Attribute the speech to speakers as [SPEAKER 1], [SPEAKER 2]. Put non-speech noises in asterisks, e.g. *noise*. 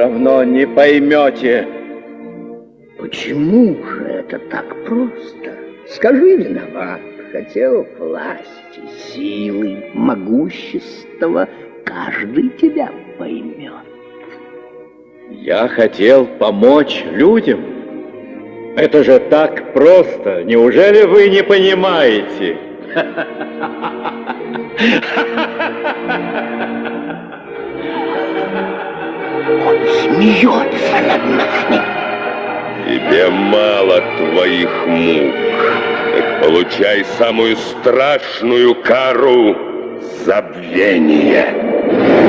[SPEAKER 1] равно не поймете.
[SPEAKER 2] Почему же это так просто? Скажи, виноват, хотел власти, силы, могущества, каждый тебя поймет.
[SPEAKER 1] Я хотел помочь людям. Это же так просто. Неужели вы не понимаете? *laughs* *laughs*
[SPEAKER 2] Он смеется над нами.
[SPEAKER 3] Тебе мало твоих мук. Получай самую страшную кару — забвение.